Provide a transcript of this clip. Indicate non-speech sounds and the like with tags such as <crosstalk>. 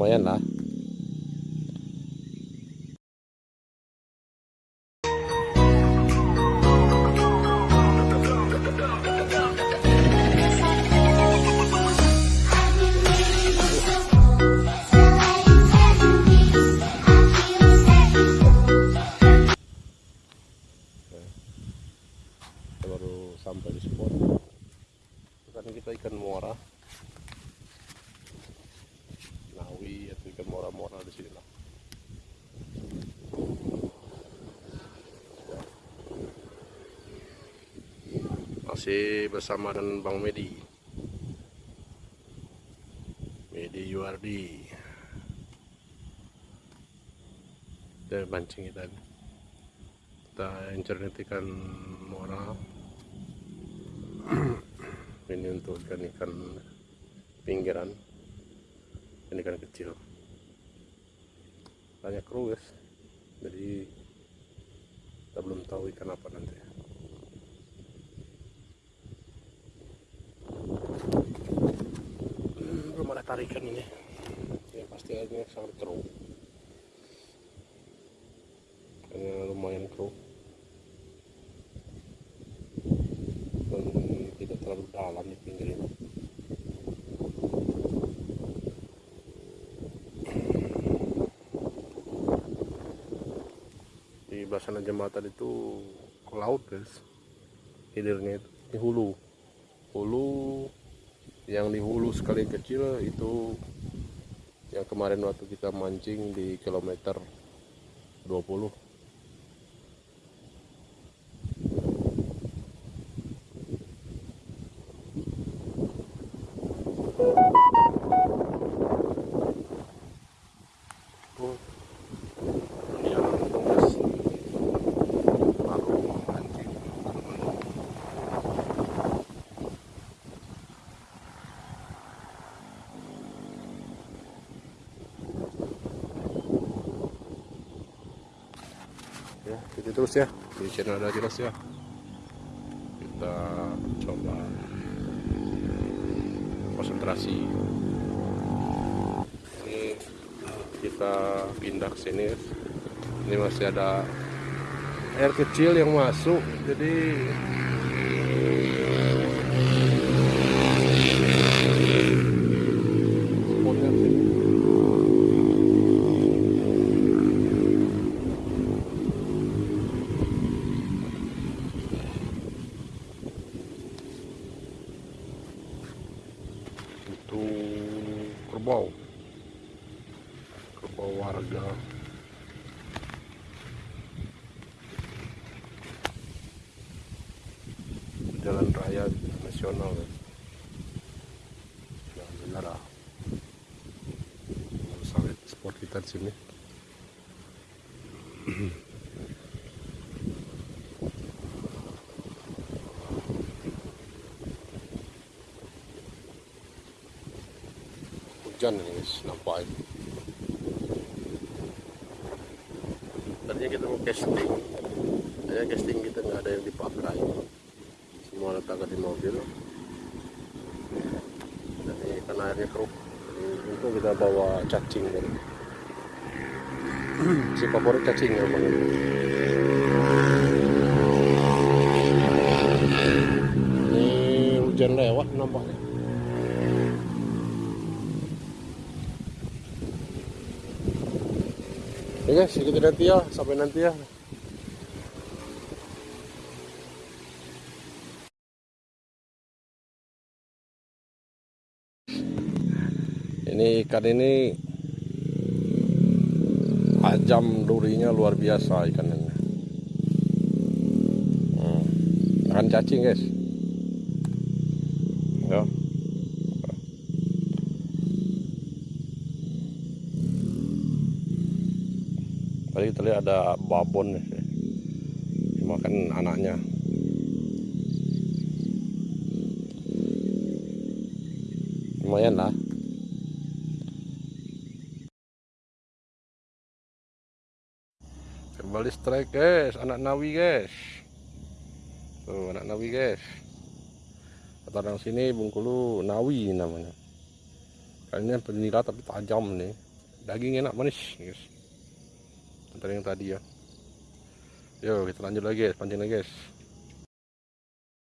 lumayan lah. Baru sampai di spot. Kan kita ikan muara nawi atau ikan muara-muara di sini lah. Masih bersama dengan Bang Medi. Medi Yuardi kita mancing kita. Kita internet ikan muara. <clears throat> Ini untuk ikan-ikan pinggiran ini ikan kecil. Banyak kru guys. Jadi kita belum tahu ikan apa nanti. Hmm, belum ada tarikan ini. Ya pasti airnya sangat keruh karena lumayan keruh dan tidak terlalu dalam di pinggir di Basana Jembatan itu ke laut guys. Hilirnya itu di hulu. Hulu yang di hulu sekali kecil itu yang kemarin waktu kita mancing di kilometer 20 Oh, ini yang tugas baru mancing ya itu terus ya. Di channel ada jelas ya. Kita coba konsentrasi. Ini kita pindah ke sini. Ini masih ada air kecil yang masuk jadi spotnya sini itu kerbau. Kerbau warga. Jalan raya nasional kan alhamdulillah lah sawit sport kita di sini hujan ini guys nampak ini tadinya kita mau casting. Saya casting kita nggak ada yang dipakai. Semua letakkan di mobil. Jadi karena airnya keruh untung kita bawa cacing kan <clears throat> si favorit cacing ya bang. Ini hujan lewat nampaknya Oke guys, ikuti nanti ya, sampai nanti ya. Ini ikan ini ajam durinya luar biasa ikan ini. Hmm. Cacing guys. Ya. Tadi kita lihat ada babon. Makan anaknya. Lumayan lah. Kembali strike guys, anak nawi guys. Tuh anak nawi guys. Orang sini Bungkulu nawi namanya. Kayaknya penira tapi tajam nih. daging enak manis guys seperti yang tadi ya. Yuk kita lanjut lagi guys pancing lagi guys